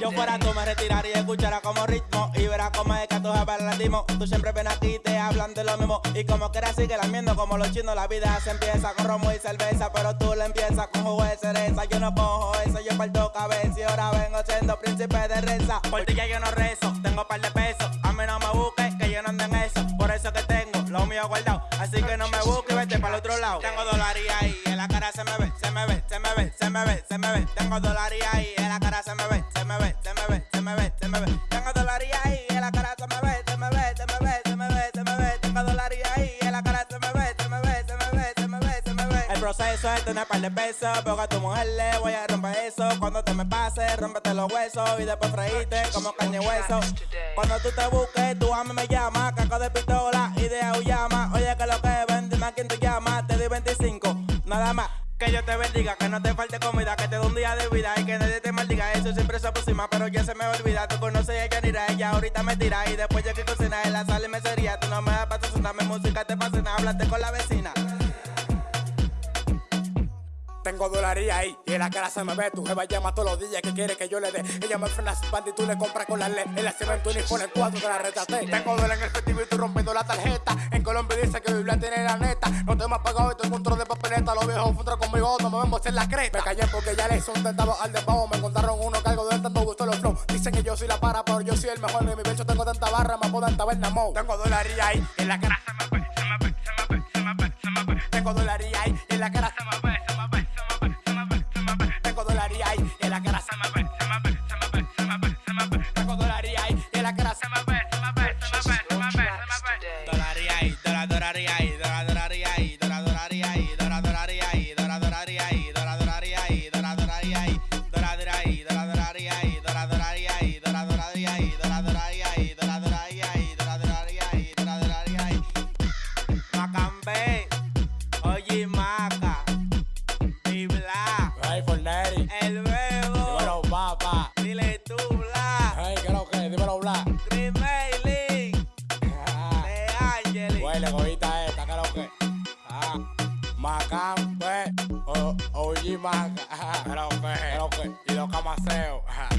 Yo fuera tú me retiraría y escuchara como ritmo Y verás como es que a tu latimo Tú siempre ven aquí y te hablan de lo mismo. Y como quieras sigue lamiendo como los chinos La vida se empieza con romo y cerveza. Pero tú la empiezas con jugo de cereza. Yo no cojo eso, yo parto cabeza. Y ahora vengo siendo príncipe de reza. Por ti ya yo no rezo, tengo par de pesos. A mí no me busques, que yo no ando en eso. Por eso que tengo lo mío guardado. Así que no me busques y vete para el otro lado. Tengo dólares ahí, en la cara se me me ve, se me ve, Tengo dólares ahí, en la cara se me ve, se me ve, se me ve, se me ve, se me ve Tengo dólares ahí, en la cara se me ve, se me ve, se me ve, se me ve, se me ve Tengo dólares ahí, en la cara se me ve, se me ve, se me ve, se me ve, se me ve El proceso es tener par de pesos Porque a tu mujer le voy a romper eso Cuando te me pases, rómpete los huesos Y después freíte como caña y hueso Cuando tú te busques, tú a mí me llamas Caco de pistola y de auyama Oye que lo que ven, dime a quién te llama Te doy 25, nada más que yo te bendiga, que no te falte comida, que te dé un día de vida y que nadie te maldiga. Eso siempre se aproxima, pero ya se me olvida. Tú conoces a Yanira, ella ahorita me tira. Y después yo que cocina en la sala y me sería. Tú no me das para sonarme música, te fascina. Hablaste con la vecina. Tengo dólares ahí y en la cara se me ve. Tu jeva llama todos los días que quiere que yo le dé. Ella me frena su banda y tú le compras con la ley. En la cemento y pone cuatro te la retraté. Tengo dólares en el efectivo y tú rompiendo la tarjeta. En Colombia dice que Biblia tiene la neta. No te me has pagado y tengo un trozo de papeleta. Los viejos futuros conmigo, no me vemos en la creta. Me callé porque ya le hice un tentado al despago. Me contaron uno que algo de tanto gustó los flow. Dicen que yo soy la para, pero yo soy el mejor. En mi verso tengo tanta barra, me apodan tabernamo. Tengo dólares ahí y en la cara se me ve, se me ve, se me ve, se me ve, se me ve. Tengo dólares ahí y en la cara se ve, se ve, se me ve, Dólares ahí, dólar, dólares ahí, dólar, dólares ahí, dólar, dólares ahí, dólar, dólares ahí, dólar, dólares ahí, dólar, dólares ahí, dólar, dólares ahí, dólar, dólares ahí, dólar, dólares ahí, dólar, dólares ahí, dólar, dólares ahí, dólar, dólares ahí, dólar, dólares ahí, dólar, dólares ahí, dólar, dólares ahí. Macambe, oye Maca, y Bla, Hey, Forneri. el bebo, papá. Macampe, oye, maca, ah, lo ah, que, lo que, y lo camaseo. Ah.